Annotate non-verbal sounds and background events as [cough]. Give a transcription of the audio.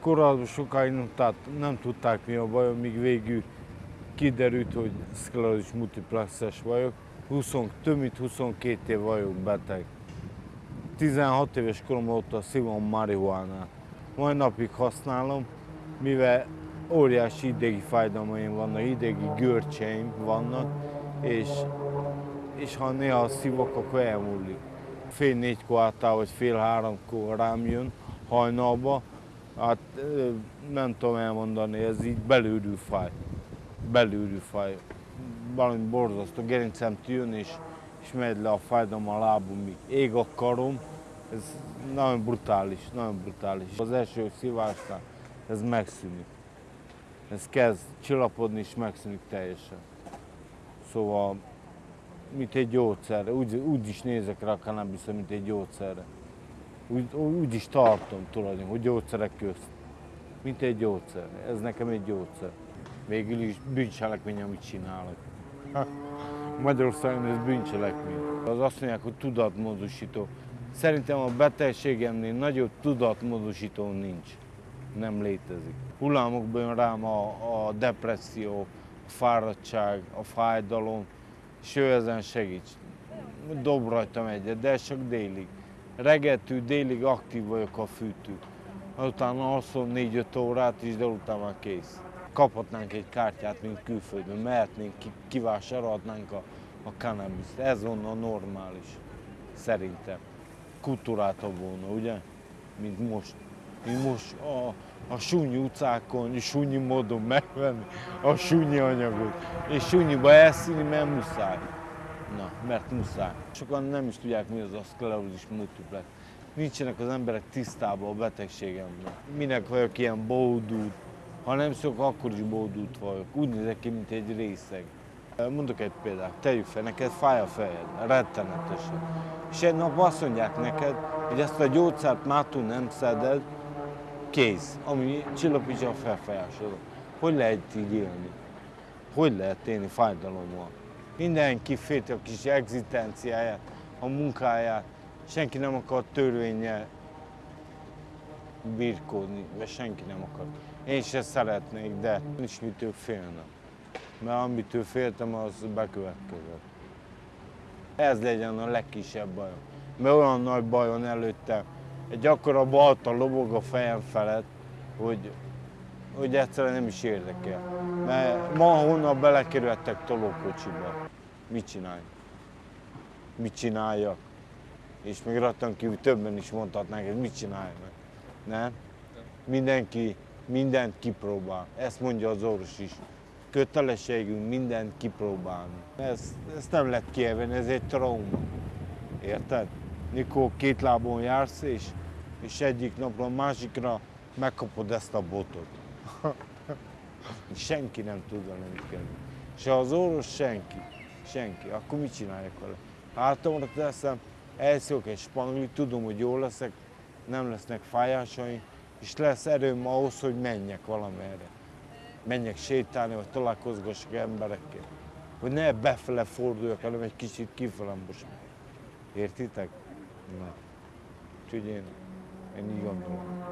Korábban sokáig nem, tát, nem tudták mi a bajom, míg végül kiderült, hogy szklerózis multiplexes vagyok. 20, több mint 22 év vagyok beteg. 16 éves korom óta szívom marihuánát. Mai napig használom, mivel óriási idegi fájdalmaim vannak, idegi görcseim vannak, és, és ha néha szívok, akkor elmúlik. Fél négykor által, vagy fél háromkor rám jön hajnalba, hát nem tudom elmondani, ez így belülről fáj. Belülről fáj. Valami borzasztó, gerincem jön, és, és megy le a fájdalom a lábumig. Ég a karom, ez nagyon brutális, nagyon brutális. Az első szívásnál ez megszűnik. Ez kezd csillapodni és megszűnik teljesen. Szóval, mint egy gyógyszer, úgy, úgy is nézek rá a mint egy gyógyszerre. Úgy, úgy is tartom tulajdonképpen, hogy gyógyszerek közt. Mint egy gyógyszer. Ez nekem egy gyógyszer. Végül is bűncselekmény, amit csinálok. Magyarországon ez bűncselekmény. Az azt mondják, hogy tudatmódosító. Szerintem a betegségemnél nagyobb tudatmódosító nincs. Nem létezik. Hullámokban jön rám a, a depresszió, a fáradtság, a fájdalom, és ő ezen segít. Dob rajtam egyet, de csak délig. Reggeltől délig aktív vagyok a fűtő. Utána alszom 4-5 órát is, de utána már kész. Kaphatnánk egy kártyát, mint külföldön, mehetnénk, kivásárolhatnánk a, a cannabis. Ez volna normális, szerintem kultúráltabb volna, ugye? Mint most. Mint most a, a súnyi utcákon, súnyi módon megvenni a súnyi anyagot, és súnyiba elszíni, mert muszáj. Na, mert muszáj. Sokan nem is tudják, mi az a szklerózis multiplex. Nincsenek az emberek tisztában a betegségemben. Minek vagyok ilyen bódult, ha nem szok, akkor is bódult vagyok. Úgy nézek ki, mint egy részeg. Mondok egy példát, tegyük fel, neked fáj a fejed, rettenetesen. És egy nap azt mondják neked, hogy ezt a gyógyszert mától nem szeded, kész, ami csillapítja a felfájásodat. Hogy lehet így élni? Hogy lehet élni fájdalommal? Mindenki félti a kis egzisztenciáját, a munkáját, senki nem akar törvényel birkódni, vagy senki nem akar. Én se szeretnék, de nincs mitől félnem mert amitől féltem, az bekövetkezett. Ez legyen a legkisebb bajom. Mert olyan nagy bajon előtte, egy akkora balta lobog a fejem felett, hogy, hogy egyszerűen nem is érdekel. Mert ma honnan belekerültek tolókocsiba. Mit csinálj? Mit csináljak? És még rattan kívül többen is mondhatnánk, hogy mit csinálj meg. Nem? Mindenki mindent kipróbál. Ezt mondja az orvos is kötelességünk mindent kipróbálni. Ezt, ezt nem lehet kielvenni, ez egy trauma. Érted? Mikor két lábon jársz, és, és egyik napra a másikra megkapod ezt a botot. [laughs] senki nem tud vele mit kezdeni. Se az orvos, senki. Senki. Akkor mit csináljak vele? Hátamra teszem, elszólok egy spangli, tudom, hogy jól leszek, nem lesznek fájásaim, és lesz erőm ahhoz, hogy menjek valamerre menjek sétálni, vagy találkozgassak emberekkel. Hogy ne befele forduljak, hanem egy kicsit kifele most. Értitek? Na. Úgyhogy én, én így gondolom.